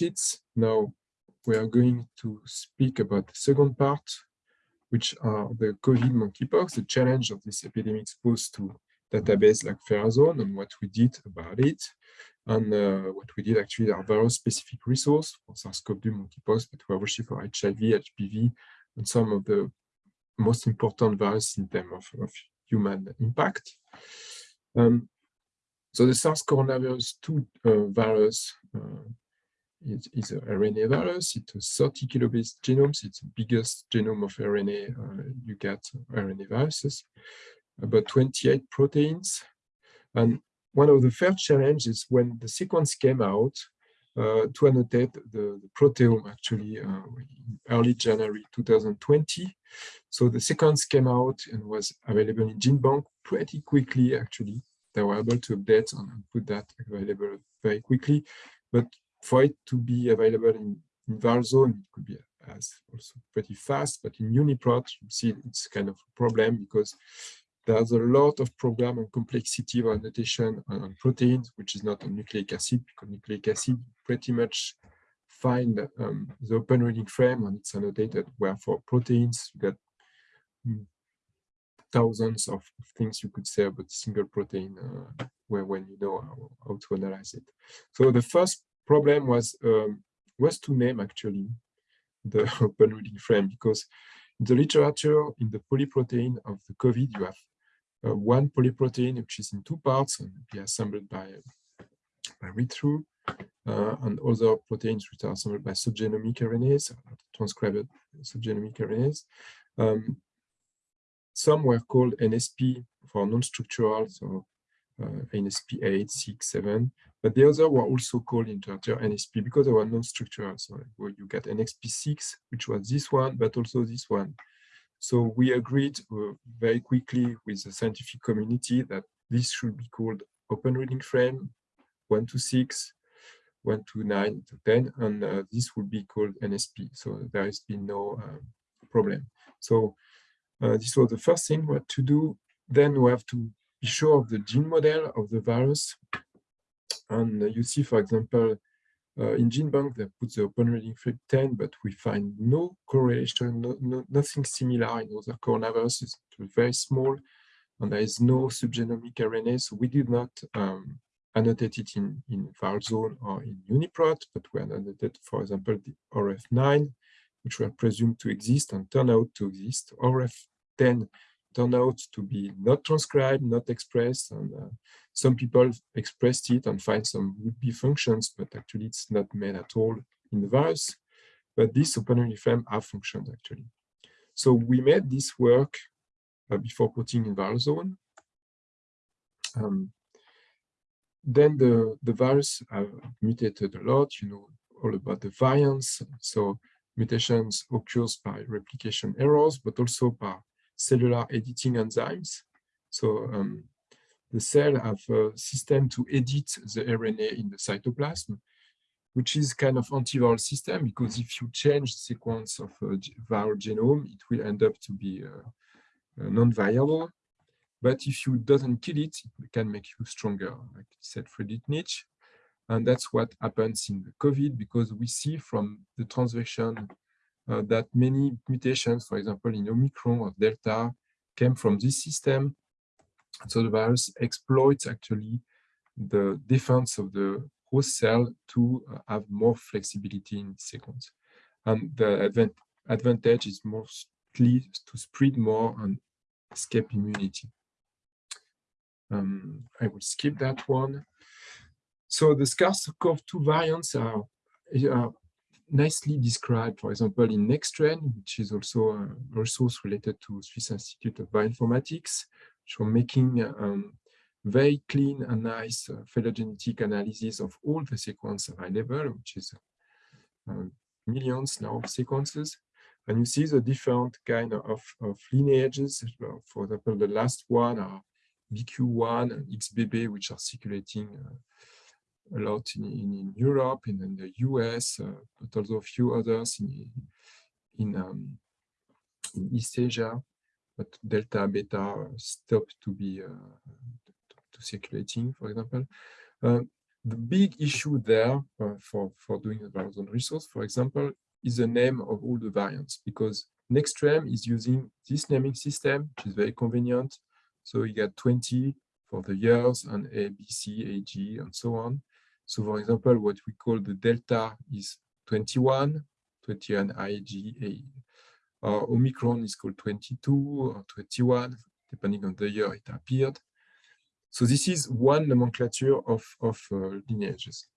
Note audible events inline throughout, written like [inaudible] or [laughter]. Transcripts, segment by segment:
sheets. Now we are going to speak about the second part, which are the COVID monkeypox, the challenge of this epidemic exposed to database like Verazon and what we did about it. And uh, what we did actually are very specific resource for SARS-CoV-2 monkeypox, but we also for HIV, HPV, and some of the most important viruses in terms of, of human impact. Um, so the SARS coronavirus 2 uh, virus uh, is, is a RNA virus. It's a 30 kilobase genome. It's the biggest genome of RNA uh, you get RNA viruses. About 28 proteins. And one of the first challenges when the sequence came out uh, to annotate the, the proteome actually uh, early January 2020. So the sequence came out and was available in GeneBank pretty quickly actually they were able to update and put that available very quickly. But for it to be available in, in Varzone, it could be as also pretty fast. But in UniProt, you see it's kind of a problem because there's a lot of program and complexity of annotation on, on, proteins, which is not on nucleic acid, because nucleic acid pretty much find um, the open reading frame and it's annotated, where for proteins, you get hmm, thousands of things you could say about single protein uh, when, when you know how, how, to analyze it. So the first problem was um, was to name actually the [laughs] open reading frame because in the literature in the polyprotein of the COVID you have uh, one polyprotein which is in two parts and be assembled by by read-through uh, and other proteins which are assembled by subgenomic RNAs, transcribed subgenomic RNAs. Um, some were called NSP for non-structural, so uh, NSP 8, 6, 7, but the other were also called in literature NSP because they were non-structural. So well, you get NSP 6, which was this one, but also this one. So we agreed uh, very quickly with the scientific community that this should be called open reading frame 1 to 6, 1 to 9 to 10, and uh, this would be called NSP. So there has been no uh, problem. So uh, this was the first thing what to do. Then we have to be sure of the gene model of the virus. And uh, you see, for example, uh, in GeneBank, they put the open reading frame 10, but we find no correlation, no, no, nothing similar in other coronaviruses. It's very small, and there is no subgenomic RNA, so we did not um, annotate it in, in Varzone or in UniProt, but we annotated, for example, the ORF9, which were presumed to exist and turn out to exist. ORF10 turned out to be not transcribed, not expressed, and uh, some people expressed it and find some would-be functions, but actually it's not made at all in the virus. But this open frame have functions actually. So we made this work uh, before putting in Varzone. Um, then the, the virus have mutated a lot, you know, all about the variants. So mutations occurs by replication errors, but also by cellular editing enzymes. So um, the cell have a system to edit the RNA in the cytoplasm, which is kind of antiviral system because if you change the sequence of a viral genome, it will end up to be uh, uh, non-viable. But if you doesn't kill it, it can make you stronger, like said Friedrich Nietzsche. And that's what happens in the COVID because we see from the transvection uh, that many mutations, for example, in Omicron or Delta, came from this system. So the virus exploits actually the defense of the host cell to uh, have more flexibility in sequence. And the advent advantage is mostly to spread more and escape immunity. Um, I will skip that one. So the SARS-CoV-2 variants are, are, nicely described, for example, in NextTrend, which is also a resource related to Swiss Institute of Bioinformatics, for making um, very clean and nice uh, phylogenetic analysis of all the sequence available, which is uh, millions now of sequences. And you see the different kind of, of lineages. For example, the last one are BQ1 and XBB, which are circulating uh, a lot in, in, Europe and in the US, uh, but also a few others in, in, um, in East Asia. But Delta, Beta stopped to be uh, to circulating, for example. Uh, The big issue there uh, for, for doing a viral resource, for example, is the name of all the variants because Nextstream is using this naming system, which is very convenient. So you get 20 for the years and A, B, C, A, G, and so on. So for example, what we call the delta is 21, 21 I, G, A. Or Omicron is called 22 or 21, depending on the year it appeared. So this is one nomenclature of, of uh, lineages.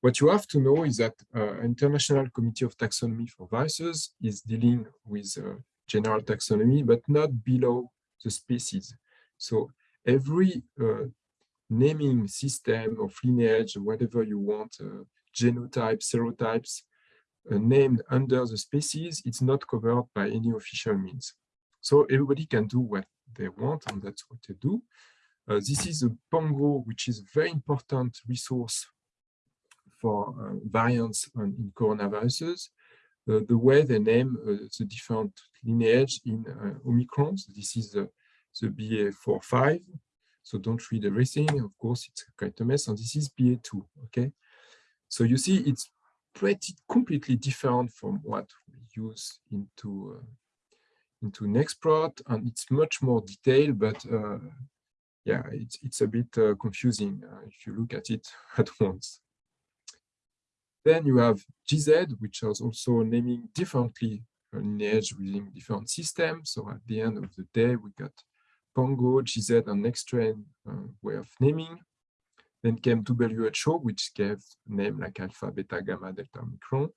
What you have to know is that uh, International Committee of Taxonomy for Viruses is dealing with uh, general taxonomy, but not below the species. So every uh, naming system of lineage, whatever you want, uh, genotype, serotypes, uh, named under the species, it's not covered by any official means. So everybody can do what they want, and that's what they do. Uh, this is a Pango, which is a very important resource for uh, variants on, in coronaviruses. Uh, the way they name uh, the different lineage in uh, Omicron. So this is the BA45. So don't read everything. Of course, it's quite a mess. And this is BA2. Okay. So you see, it's pretty completely different from what we use into uh, into Nextprot, and it's much more detailed, but uh, yeah, it's, it's a bit uh, confusing uh, if you look at it [laughs] at once. Then you have GZ, which is also naming differently lineage within different systems. So at the end of the day, we got Pango, GZ, and Nextstream uh, way of naming. Then came WHO, which gave name like alpha, beta, gamma, delta, omicron,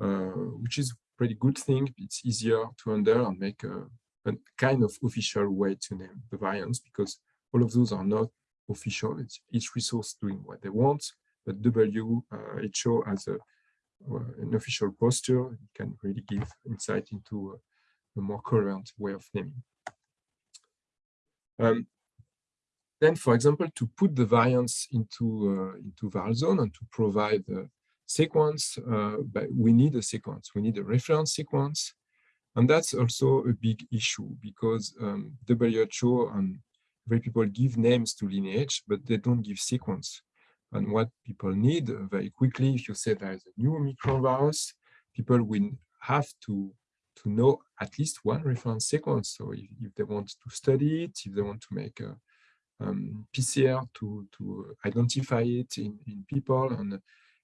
uh, which is pretty good thing. It's easier to under and make a, a, kind of official way to name the variants because all of those are not official. It's each resource doing what they want, but WHO has a, uh, an official posture It can really give insight into a, a more current way of naming. Um, then, for example, to put the variants into uh, into VarZone and to provide the sequence, uh, we need a sequence. We need a reference sequence, and that's also a big issue because um, WHO and very people give names to lineage, but they don't give sequence. And what people need uh, very quickly, if you say there is a new Omicron virus, people will have to, to know at least one reference sequence. So if, if they want to study it, if they want to make a um, PCR to, to identify it in, in people, and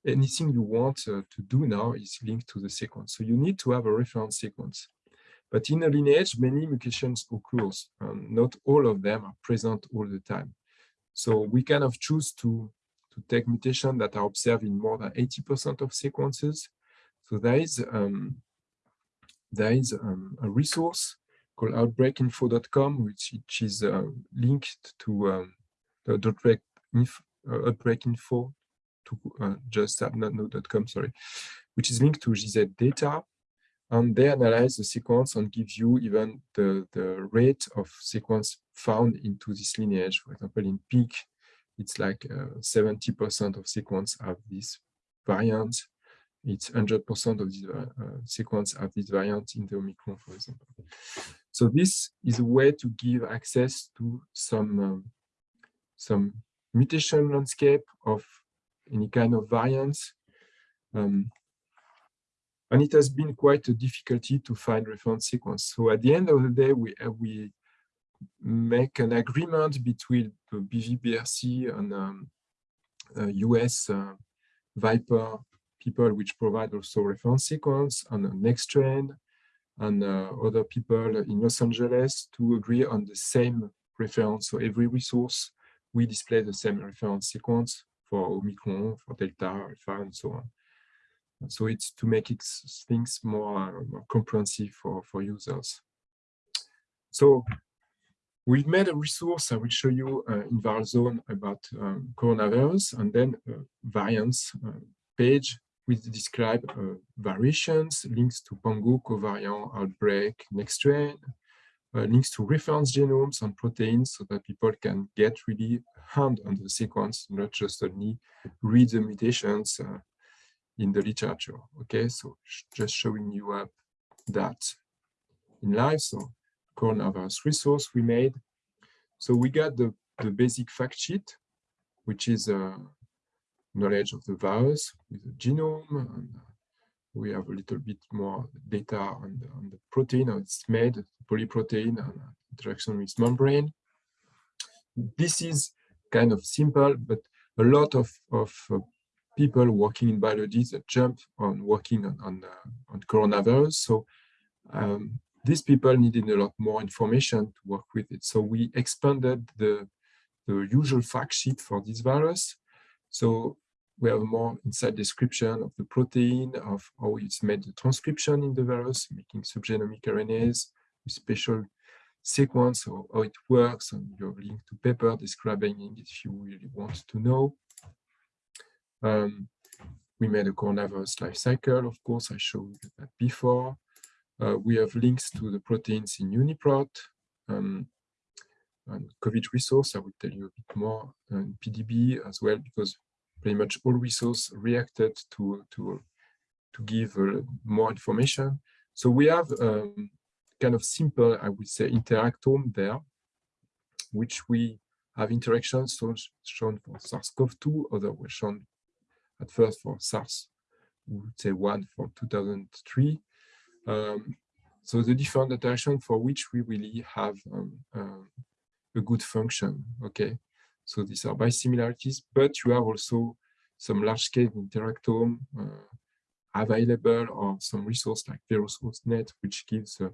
anything you want uh, to do now is linked to the sequence. So you need to have a reference sequence. But in a lineage, many mutations occur. Um, not all of them are present all the time. So we kind of choose to, to take mutations that are observed in more than 80% of sequences. So there is, um, there is um, a resource called outbreakinfo.com, which, which is uh, linked to um, the outbreak info, uh, outbreak info to uh, just not sorry, which is linked to GZ data and they analyze the sequence and give you even the, the rate of sequence found into this lineage. For example, in peak, it's like 70% uh, of sequence have this variant. It's 100% of this uh, uh, sequence have this variant in the Omicron, for example. So this is a way to give access to some, um, some mutation landscape of any kind of variants. Um, and it has been quite a difficulty to find reference sequence. So at the end of the day, we, uh, we make an agreement between the BVBRC and um, uh, US uh, Viper people, which provide also reference sequence and the Nextstream and uh, other people in Los Angeles to agree on the same reference. So every resource, we display the same reference sequence for Omicron, for Delta, Alpha, and so on. So it's to make it, things more, more comprehensive for, for users. So We've made a resource I will show you uh, in VarZone about um, coronavirus and then uh, variants uh, page which describe uh, variations, links to Pango, covariant, outbreak, Nextstream, uh, links to reference genomes and proteins so that people can get really hand on the sequence, not just only read the mutations uh, in the literature. Okay, so just showing you up that in live. So coronavirus resource we made. So we got the, the basic fact sheet, which is uh, knowledge of the virus with the genome. And we have a little bit more data on the, on the protein, how it's made, polyprotein, and interaction with membrane. This is kind of simple, but a lot of, of uh, people working in biology that jump on working on, on, uh, on coronavirus. So um, these people needed a lot more information to work with it. So we expanded the, the usual fact sheet for this virus. So we have more inside description of the protein, of how it's made the transcription in the virus, making subgenomic RNAs with special sequence or how it works, and you have link to paper describing it if you really want to know. Um, we made a coronavirus life cycle, of course, I showed that before. Uh, we have links to the proteins in UniProt. Um, and COVID resource, I will tell you a bit more, and PDB as well, because pretty much all resource reacted to, to, to give uh, more information. So we have um, kind of simple, I would say, interactome there, which we have interactions shown for SARS-CoV-2, other were shown at first for SARS, we would say one for 2003. Um, so the different interaction for which we really have um, um, a good function, okay? So these are bisimilarities, but you have also some large-scale interactome uh, available or some resource like VirusHostNet, which gives uh,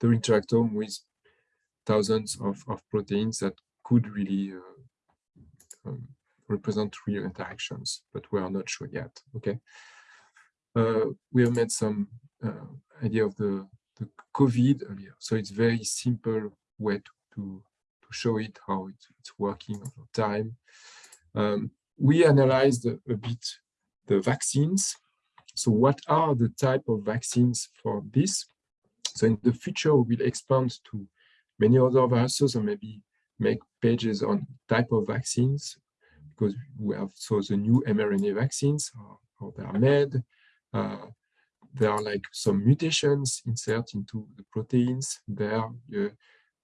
the interactome with thousands of, of proteins that could really uh, um, represent real interactions, but we are not sure yet. Okay, uh, we have made some uh, idea of the the COVID earlier, so it's very simple way to to, to show it how it, it's working over time. Um, we analyzed a, a bit the vaccines. So what are the type of vaccines for this? So in the future, we will expand to many other viruses or maybe make pages on type of vaccines because we have so the new mRNA vaccines, how, how they are made. Uh, there are like some mutations insert into the proteins there.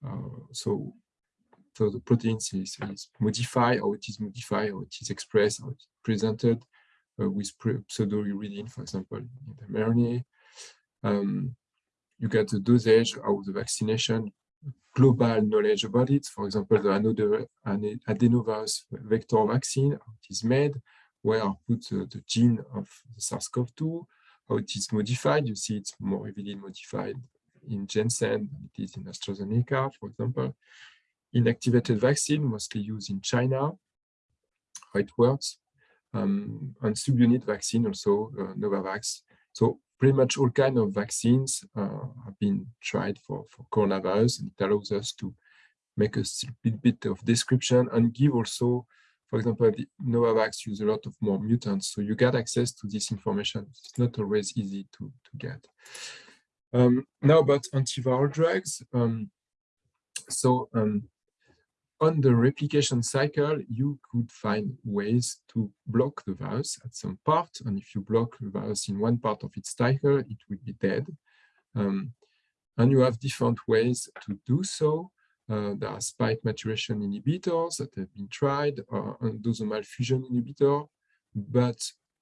Uh, so, so the proteins is, is modified, or it is modified, or it is expressed, or it's presented uh, with pseudo-uridine, for example, in the mRNA. Um, you get the dosage of the vaccination global knowledge about it. For example, the adenovirus vector vaccine, how it is made, where I put uh, the gene of the SARS-CoV-2, how it is modified. You see it's more heavily modified in Janssen it is in AstraZeneca, for example. Inactivated vaccine, mostly used in China, how it works. Um, and subunit vaccine also, uh, Novavax. So pretty much all kind of vaccines uh, have been tried for, for coronavirus and it allows us to make a bit, bit of description and give also, for example, the Novavax use a lot of more mutants. So you get access to this information. It's not always easy to, to get. Um, now about antiviral drugs. Um, so um, on the replication cycle, you could find ways to block the virus at some part. And if you block the virus in one part of its cycle, it will be dead. Um, and you have different ways to do so. Uh, there are spike maturation inhibitors that have been tried, uh, endosomal fusion inhibitor, but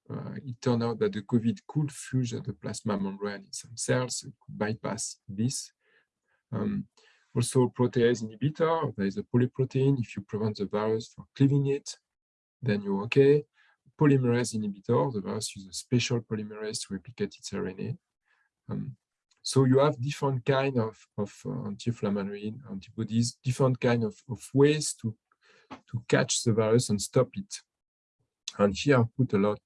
uh, it turned out that the COVID could fuse the plasma membrane in some cells, it could bypass this. Um, also, protease inhibitor, there is a polyprotein. If you prevent the virus from cleaving it, then you're okay. Polymerase inhibitor, the virus uses a special polymerase to replicate its RNA. Um, so you have different kind of, of uh, anti-inflammatory antibodies, different kind of, of ways to, to catch the virus and stop it. And here I put a lot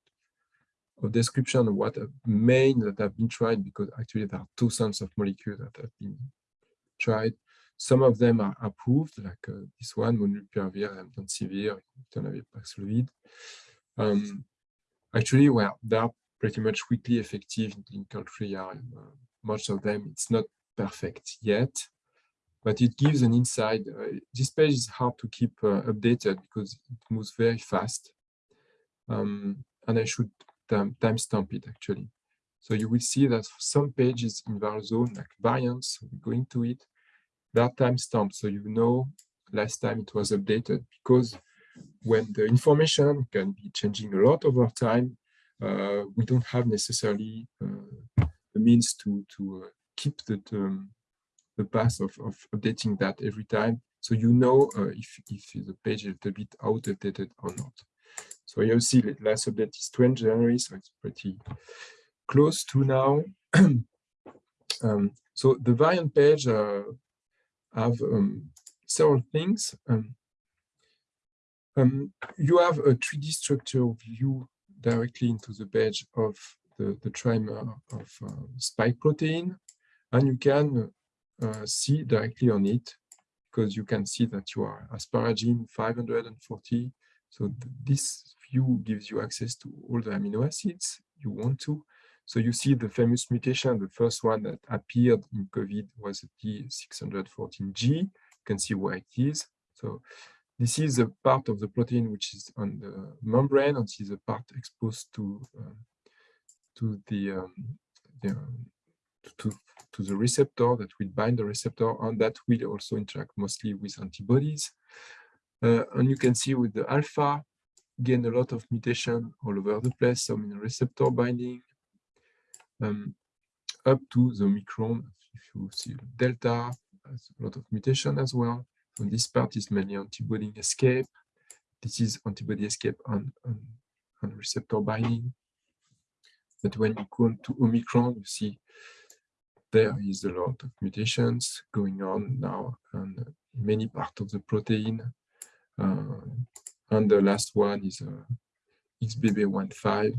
of description of what main that have been tried because actually there are two sets of molecules that have been tried. Some of them are approved, like uh, this one, molnupiravir, remdesivir, ritonavir, Paxlovid. Um, actually, well, they are pretty much quickly effective in clinical trial. Uh, most of them, it's not perfect yet, but it gives an insight. Uh, this page is hard to keep uh, updated because it moves very fast. Um, and I should timestamp it actually. So you will see that some pages in ViralZone, like variants, we go into it, that timestamp so you know last time it was updated because when the information can be changing a lot over time, uh, we don't have necessarily uh, the means to to uh, keep the the path of, of updating that every time. So you know uh, if, if the page is a little bit outdated or not. So you see the last update is 20 January, so it's pretty close to now. [clears throat] um, so the variant page uh, have um, several things. Um, um you have a 3D structure view directly into the page of the, the trimer of uh, spike protein, and you can uh, see directly on it because you can see that you are asparagine 540. So th this view gives you access to all the amino acids you want to. So you see the famous mutation, the first one that appeared in COVID was the T614G. You can see where it is. So this is a part of the protein which is on the membrane, and this is a part exposed to uh, to the, um, the um, to, to the receptor that will bind the receptor and that will also interact mostly with antibodies. Uh, and you can see with the alpha, gain a lot of mutation all over the place, some in receptor binding, um, up to the Omicron. If you see delta, has a lot of mutation as well. And this part is mainly antibody escape. This is antibody escape on, on, on receptor binding. But when you go to Omicron, you see there is a lot of mutations going on now and many parts of the protein. Uh, and the last one is uh, XBB15,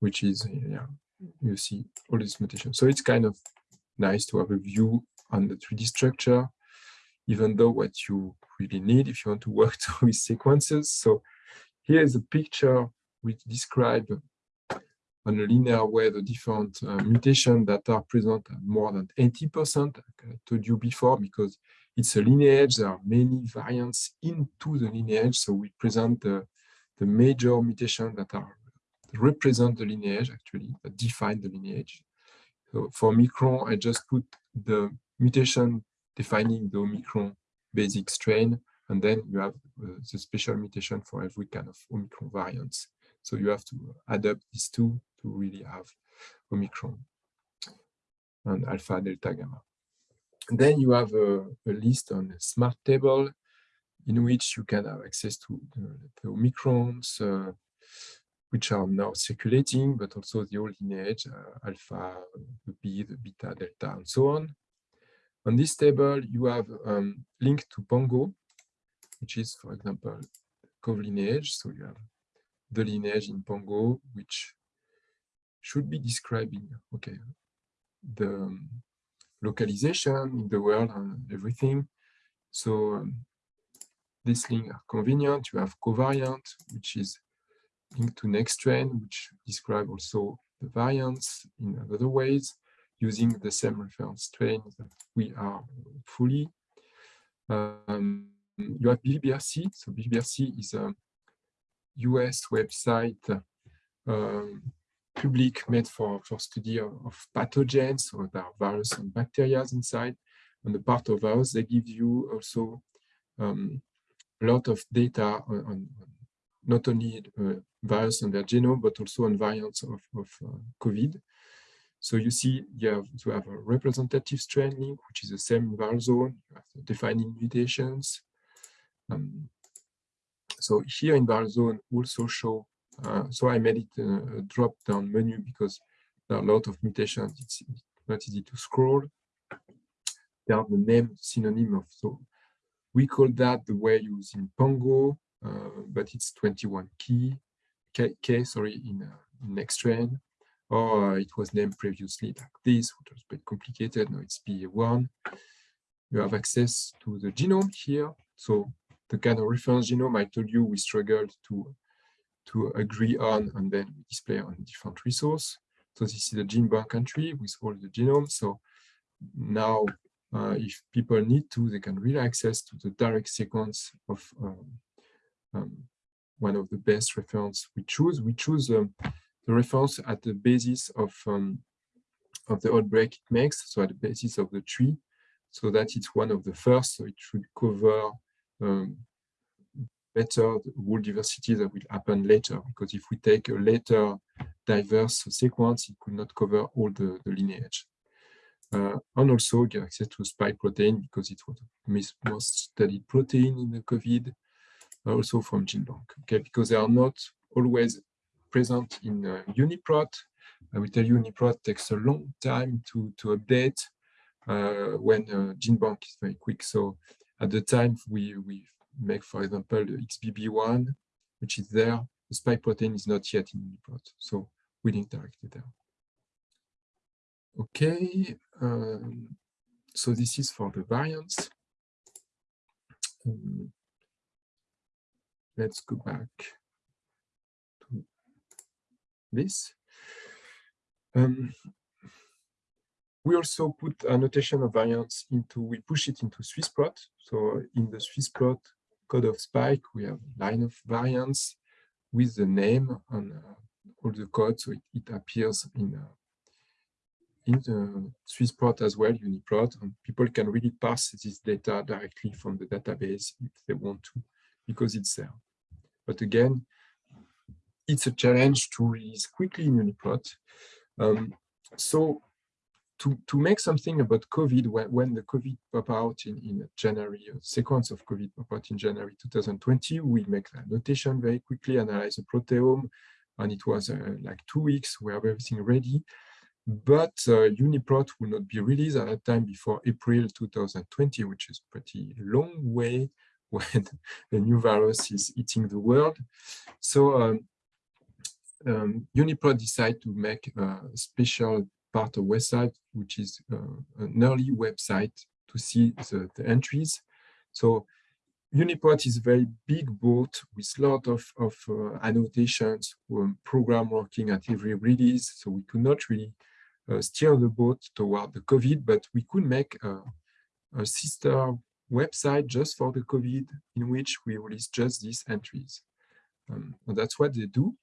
which is, yeah, you see all these mutations. So it's kind of nice to have a view on the 3D structure, even though what you really need if you want to work [laughs] with sequences. So here is a picture which describes on a linear way the different uh, mutations that are present more than 80%, like I told you before, because it's a lineage, there are many variants into the lineage, so we present the, the major mutations that are represent the lineage, actually, that define the lineage. So for Omicron, I just put the mutation defining the Omicron basic strain, and then you have uh, the special mutation for every kind of Omicron variants. So you have to adapt these two to really have Omicron and alpha, delta, gamma. And then you have a, a, list on a smart table in which you can have access to the, the Omicrons, uh, which are now circulating, but also the old lineage, uh, alpha, B, the beta, delta, and so on. On this table, you have um, to Pango, which is, for example, COV lineage. So you have the lineage in Pango, which should be describing okay the um, localization in the world and everything. So um, links are convenient. You have covariant, which is linked to nextstrain, which describe also the variants in other ways using the same reference strain that we are fully. Um, you have BBRC. So BBRC is a US website um, public made for, for study of, of pathogens, so there are virus and bacteria inside. And the part of virus, they give you also um, a lot of data on, on not only uh, virus and their genome, but also on variants of, of uh, COVID. So you see you have to have a representative strain link, which is the same viral zone, you have defining mutations. Um, so here in viral zone also show uh, so I made it a, a drop-down menu because there are a lot of mutations. It's not easy to scroll. They are the name synonym of so we call that the way used in Pango, uh, but it's 21 key K, K sorry in, uh, in nextstrain, or uh, it was named previously like this, which was a bit complicated. Now it's BA1. You have access to the genome here. So the kind of reference genome I told you we struggled to to agree on and then display on different resource. So this is the gene bank entry with all the genomes. So now uh, if people need to, they can really access to the direct sequence of um, um, one of the best reference we choose. We choose um, the reference at the basis of, um, of the outbreak it makes, so at the basis of the tree, so that it's one of the first, so it should cover um, better the whole diversity that will happen later. Because if we take a later diverse sequence, it could not cover all the, the lineage. Uh, and also get access to spike protein because it was the most studied protein in the COVID, also from GenBank. Okay, because they are not always present in uh, UniProt. I will tell you UniProt takes a long time to, to update uh, when uh, GenBank is very quick. So at the time we, we make, for example, the XBB1, which is there, the spike protein is not yet in UniProt. So we'll interact there. Okay, um, so this is for the variants. Um, let's go back to this. Um, we also put annotation of variants into, we push it into Swissprot. So in the Swissprot code of Spike, we have line of variants with the name and uh, all the code. So it, it appears in, uh, in the Swissprot as well, UniProt, and people can really parse this data directly from the database if they want to, because it's there. But again, it's a challenge to release quickly in UniProt. Um, so to, to make something about COVID, when, when the COVID pop out in, in January, a sequence of COVID pop out in January 2020, we make the notation very quickly, analyze the proteome, and it was uh, like two weeks, we have everything ready. But uh, UniProt will not be released at that time before April 2020, which is pretty long way when [laughs] the new virus is eating the world. So um, um, UniProt decided to make a special part of website, which is uh, an early website to see the, the entries. So UniProt is a very big boat with a lot of, of uh, annotations, um, program working at every release. So we could not really uh, steer the boat toward the COVID, but we could make a, a sister website just for the COVID in which we release just these entries. Um, and that's what they do.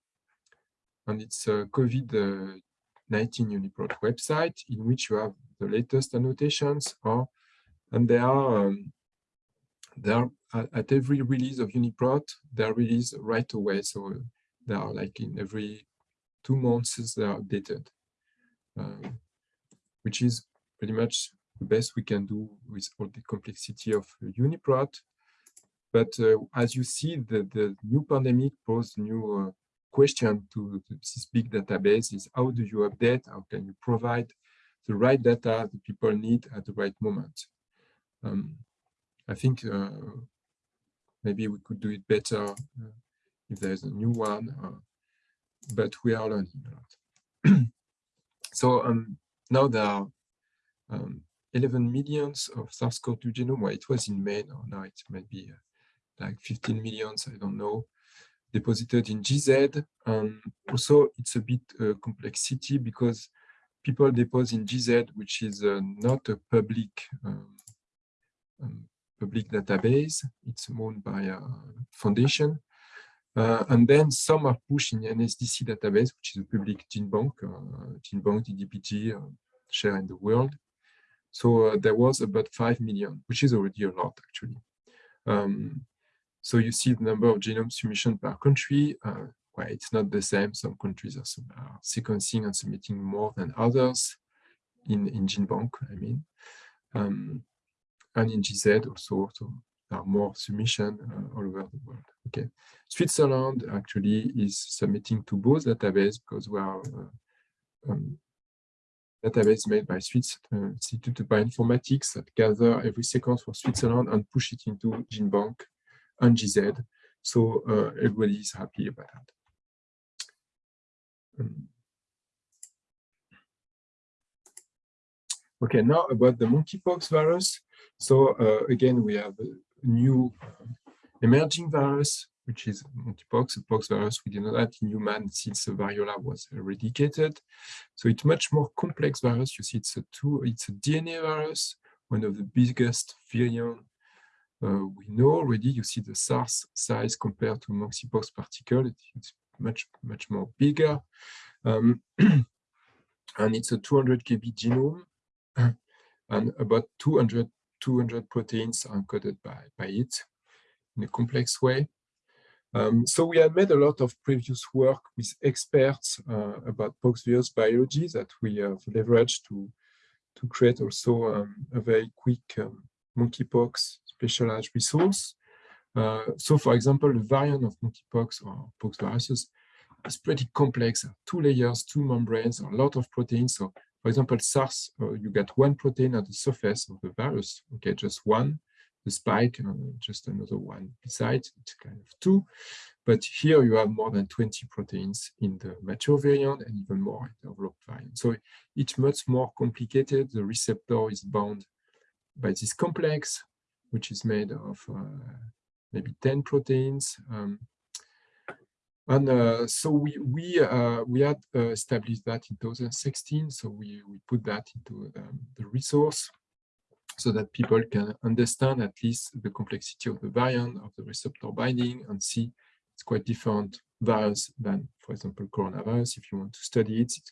And it's a COVID-19 UniProt website in which you have the latest annotations or and they are um, they are at every release of UniProt, they are released right away. So they are like in every two months they are updated, um, which is pretty much best we can do with all the complexity of UniProt. But uh, as you see, the, the new pandemic posed new uh, question to this big database is how do you update, how can you provide the right data that people need at the right moment. Um, I think uh, maybe we could do it better uh, if there's a new one, uh, but we are learning a lot. [clears throat] so um, now there are um, 11 millions of SARS-CoV-2 genome. Well, it was in May, now, now it might be uh, like 15 millions, I don't know, deposited in GZ. Um, also, it's a bit uh, complexity because people deposit in GZ, which is uh, not a public um, um, public database. It's owned by a foundation. Uh, and then some are pushed in NSDC database, which is a public gene bank, uh, gene bank, DDPG, uh, share in the world. So uh, there was about 5 million, which is already a lot actually. Um, so you see the number of genome submission per country. Uh, well, it's not the same. Some countries are, are, sequencing and submitting more than others in, in GenBank, I mean. Um, and in GZ also, so there are more submission uh, all over the world. Okay, Switzerland actually is submitting to both databases because we are uh, um, database made by Swiss uh, Institute of Bioinformatics that gather every sequence for Switzerland and push it into GenBank and GZ. So uh, everybody is happy about that. Um, okay, now about the monkeypox virus. So uh, again, we have a new uh, emerging virus which is monkeypox, a pox virus. We did not have in human since the variola was eradicated. So it's much more complex virus. You see, it's a two, it's a DNA virus, one of the biggest virion uh, we know already. You see the SARS size compared to monkeypox particle. It's much, much more bigger. Um, [clears throat] and it's a 200 kb genome [clears throat] and about 200, 200 proteins are encoded by, by it in a complex way. Um, so we have made a lot of previous work with experts uh, about poxvirus biology that we have leveraged to, to create also um, a very quick um, monkeypox specialized resource. Uh, so for example, the variant of monkeypox or pox viruses is pretty complex, two layers, two membranes, a lot of proteins. So for example, SARS, uh, you get one protein at the surface of the virus, okay, just one the spike and just another one besides, it's kind of two. But here you have more than 20 proteins in the mature variant and even more in the developed variant. So it's much more complicated. The receptor is bound by this complex, which is made of uh, maybe 10 proteins. Um, and uh, so we we uh, we had uh, established that in 2016. So we we put that into um, the resource so that people can understand at least the complexity of the variant of the receptor binding and see it's quite different virus than, for example, coronavirus. If you want to study it, it's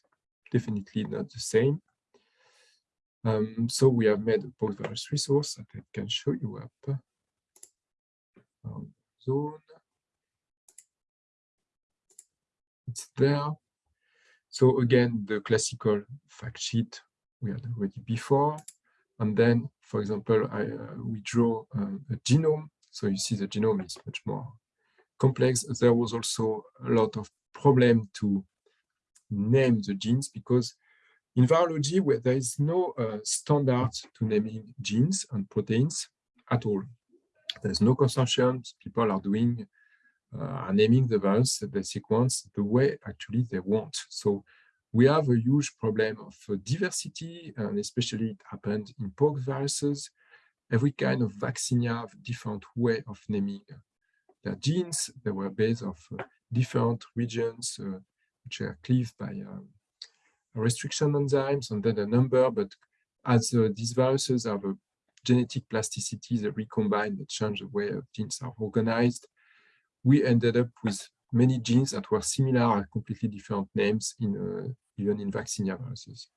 definitely not the same. Um, so we have made a post-virus resource that I can show you up. Um, zone. It's there. So again, the classical fact sheet we had already before. And then, for example, I, uh, we draw um, a genome. So you see the genome is much more complex. There was also a lot of problem to name the genes because in virology, where there is no uh, standard to naming genes and proteins at all. There's no consortium. People are doing, uh, are naming the virus, the sequence, the way actually they want. So we have a huge problem of uh, diversity, and especially it happened in pork viruses. Every kind of vaccine have different way of naming their genes. They were based of uh, different regions, uh, which are cleaved by um, restriction enzymes, and then a number. But as uh, these viruses have a genetic plasticity, they recombine, they change the way genes are organized. We ended up with many genes that were similar at completely different names in uh, even in vaccinia viruses.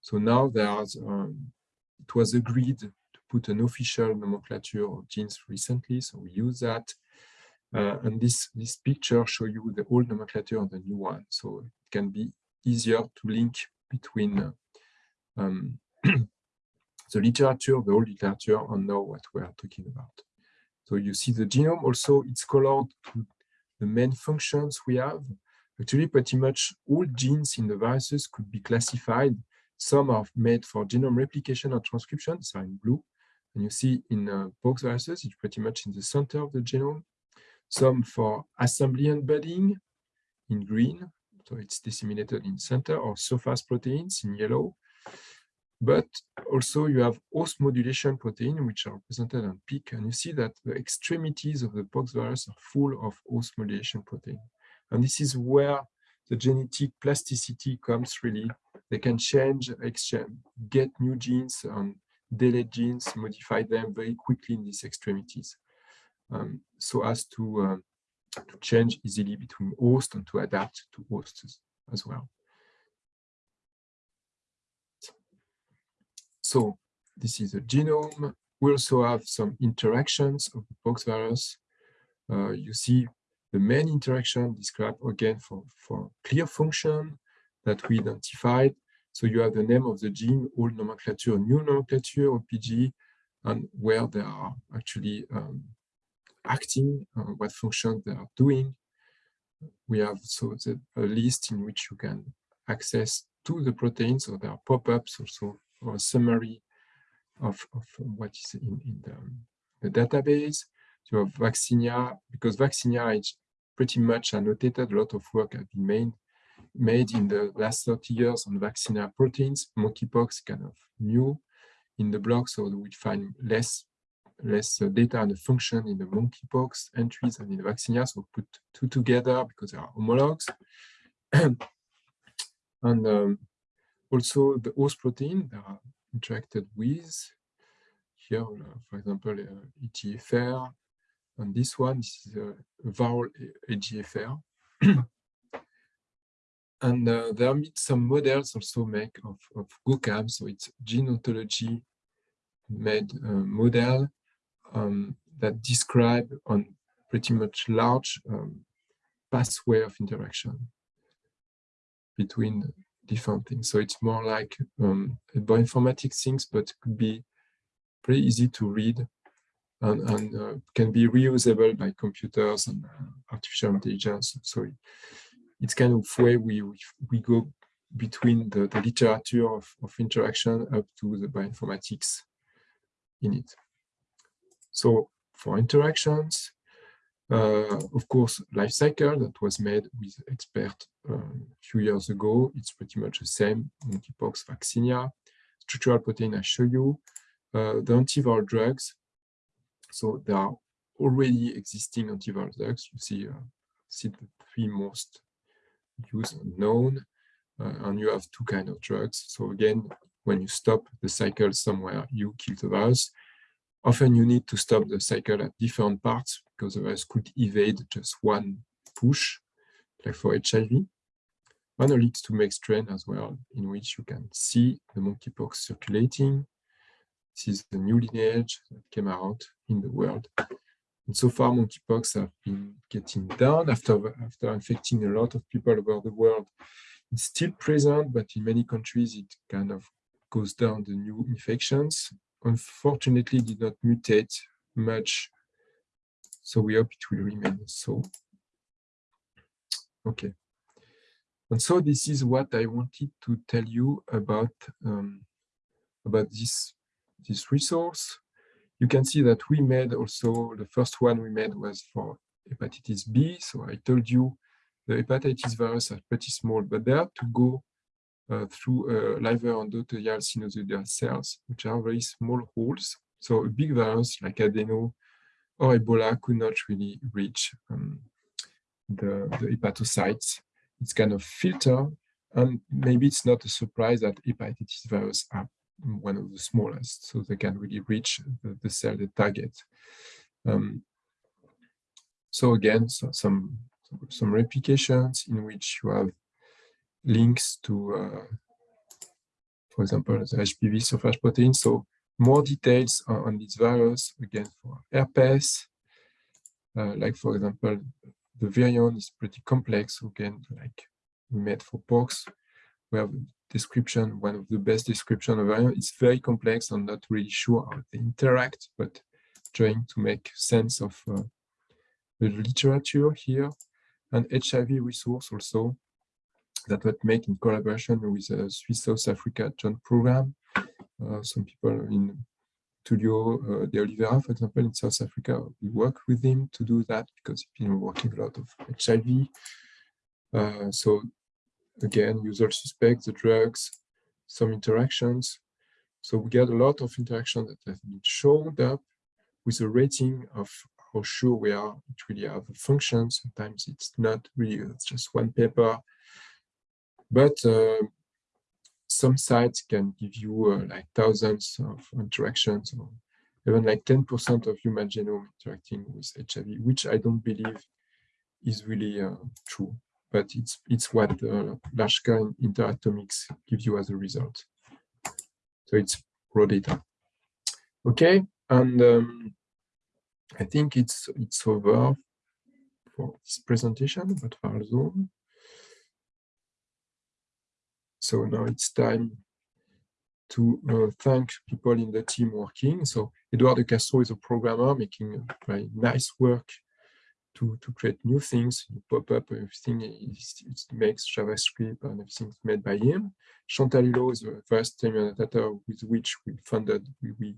So now there's um, it was agreed to put an official nomenclature of genes recently, so we use that. Uh, and this this picture show you the old nomenclature and the new one, so it can be easier to link between uh, um, [clears throat] the literature, the old literature, and now what we are talking about. So you see the genome also, it's colored to the main functions we have. Actually, pretty much all genes in the viruses could be classified. Some are made for genome replication or transcription, so in blue. And you see in uh, pox viruses, it's pretty much in the center of the genome. Some for assembly and budding in green, so it's disseminated in center, or surface proteins in yellow. But also you have host modulation protein, which are represented on peak, and you see that the extremities of the pox virus are full of host modulation protein. And this is where the genetic plasticity comes really. They can change, exchange, get new genes, and delete genes, modify them very quickly in these extremities. Um, so as to, uh, to change easily between hosts and to adapt to hosts as well. So this is a genome. We also have some interactions of the pox virus. Uh, you see the main interaction described again for, for clear function that we identified. So you have the name of the gene, old nomenclature, new nomenclature, OPG, and where they are actually um, acting, uh, what function they are doing. We have so the, a list in which you can access to the proteins, so there are pop-ups also, or a summary of, of what is in, in the, the database. So Vaccinia, because Vaccinia is pretty much annotated. A lot of work has been made, made in the last 30 years on vaccinia proteins. Monkeypox kind of new in the blog, so we find less less data and the function in the monkeypox entries and in the vaccinia. So put two together because they are homologs. [clears throat] and um, also the host protein that are interacted with. Here, uh, for example, uh, EGFR, and this one this is a viral EGFR. [clears throat] and uh, there are some models also made of, of GOCAM, so it's gene ontology made uh, model um, that describe on pretty much large um, pathway of interaction between different things. So it's more like um, bioinformatics things, but could be pretty easy to read and, and uh, can be reusable by computers and uh, artificial intelligence. So it, it's kind of way we, we go between the, the literature of, of interaction up to the bioinformatics in it. So for interactions, of course, life cycle that was made with expert um, a few years ago, it's pretty much the same, monkeypox, vaccinia, structural protein I show you, uh, the antiviral drugs. So there are already existing antiviral drugs. You see, uh, see the three most used and known, uh, and you have two kind of drugs. So again, when you stop the cycle somewhere, you kill the virus. Often you need to stop the cycle at different parts because the virus could evade just one push, like for HIV. One leads to make strain as well, in which you can see the monkeypox circulating. This is the new lineage that came out in the world. And so far, monkeypox have been getting down after, after infecting a lot of people over the world. It's still present, but in many countries, it kind of goes down the new infections unfortunately did not mutate much. So we hope it will remain so. Okay. And so this is what I wanted to tell you about um, about this this resource. You can see that we made also the first one we made was for hepatitis B. So I told you the hepatitis virus are pretty small, but they have to go through uh, liver endothelial sinusoidal cells, which are very small holes. So a big virus like adeno or Ebola could not really reach um, the, the hepatocytes. It's kind of filter, and maybe it's not a surprise that hepatitis virus are one of the smallest, so they can really reach the, the cell they target. Um, so again, so some some replications in which you have links to, uh, for example, the HPV surface protein. So more details on, on this virus, again, for herpes, uh, like, for example, the virion is pretty complex, again, like we made for pox. We have description, one of the best description of virion. It's very complex. I'm not really sure how they interact, but trying to make sense of uh, the literature here. And HIV resource also, that was made in collaboration with the Swiss South Africa joint program. Uh, some people in Tulio uh, de Oliveira, for example, in South Africa, we work with him to do that because he's been working a lot of HIV. Uh, so again, usual suspects, the drugs, some interactions. So we get a lot of interactions that have been shown up with a rating of how sure we are it really have a function. Sometimes it's not really, it's just one paper but uh, some sites can give you uh, like thousands of interactions or even like 10% of human genome interacting with HIV, which I don't believe is really uh, true, but it's it's what uh, large scale interactomics gives you as a result. So it's raw data. Okay, and um, I think it's it's over for this presentation about ViralZone. So now it's time to uh, thank people in the team working. So Edouard Castro is a programmer making very nice work to, to create new things, pop-up, everything is, it makes JavaScript and everything made by him. Chantal Hulo is the first team annotator with which we funded, we, we,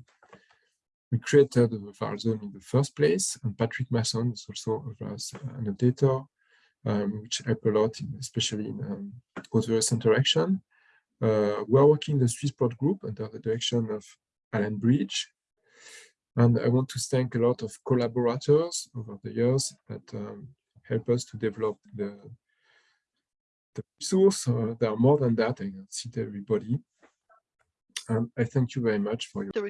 we created the Zone in the first place. And Patrick Masson is also a first annotator um, which help a lot, especially in um, cross interaction. Uh, we are working the Swiss-Prot group under the direction of Alan Bridge. And I want to thank a lot of collaborators over the years that um, help us to develop the, the resource. Uh, there are more than that, I can see everybody. And I thank you very much for your